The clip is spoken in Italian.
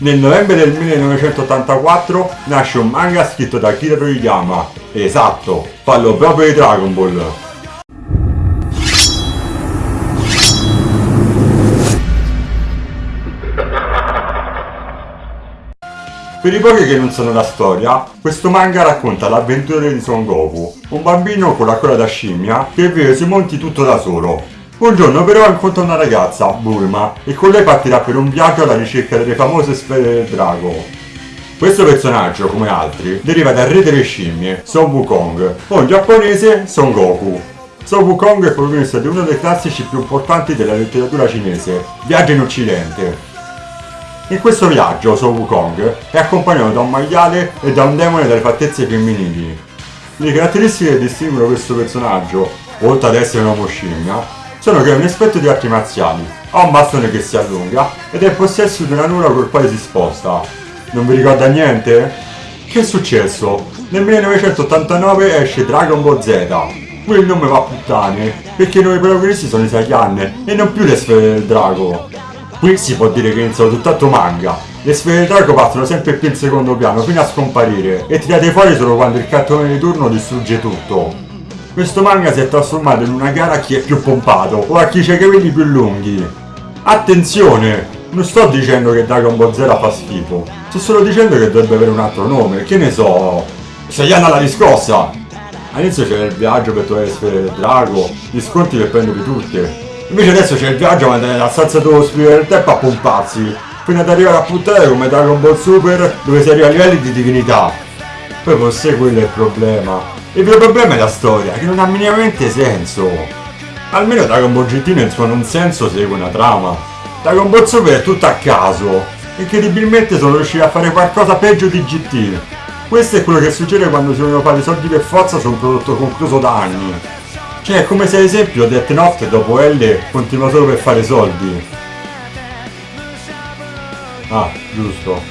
Nel novembre del 1984 nasce un manga scritto da Akira Toriyama. Esatto, parlo proprio di Dragon Ball. Per i pochi che non sanno la storia, questo manga racconta l'avventura di Son Goku, un bambino con la coda da scimmia che vive sui monti tutto da solo. Un giorno però incontra una ragazza, Bulma, e con lei partirà per un viaggio alla ricerca delle famose sfere del drago. Questo personaggio, come altri, deriva dal re delle scimmie, Son Wukong, o in giapponese Son Goku. Son Wukong è protagonista di uno dei classici più importanti della letteratura cinese, Viaggio in Occidente, in questo viaggio Son Wukong è accompagnato da un maiale e da un demone dalle fattezze femminili. Le caratteristiche che distinguono questo personaggio, oltre ad essere un uomo scimmia, sono che è un esperto di arti marziali, ha un bastone che si allunga ed è in possesso di una nuvola col quale si sposta. Non vi ricorda niente? Che è successo? Nel 1989 esce Dragon Ball Z. Qui il nome va a puttane, perché i nuovi protagonisti sono i Saiyan e non più le sfere del drago. Qui si può dire che è iniziato tutt'altro manga. Le sfere del drago partono sempre più in secondo piano fino a scomparire e tirate fuori solo quando il cartone di turno distrugge tutto. Questo manga si è trasformato in una gara a chi è più pompato o a chi ha i capelli più lunghi. Attenzione! Non sto dicendo che Dragon Ball Z fa schifo, sto solo dicendo che dovrebbe avere un altro nome, che ne so... Saiyan alla riscossa! All'inizio c'era il viaggio per trovare le sfere del drago, gli sconti per prenderli tutte, Invece adesso c'è il viaggio ma andare nella stanza dello spirito del tempo a pomparsi. Fino ad arrivare a puntare come Dragon Ball Super dove si arriva a livelli di divinità. Poi forse quello è il problema. Il vero problema è la storia, che non ha minimamente senso. Almeno Dragon Ball GT nel suo non senso segue una trama. Dragon Ball Super è tutto a caso. Incredibilmente sono riusciti a fare qualcosa peggio di GT. Questo è quello che succede quando si vogliono fare soldi per forza su un prodotto concluso da anni. Cioè, è come se ad esempio Death Note dopo L continua solo per fare soldi. Ah, giusto.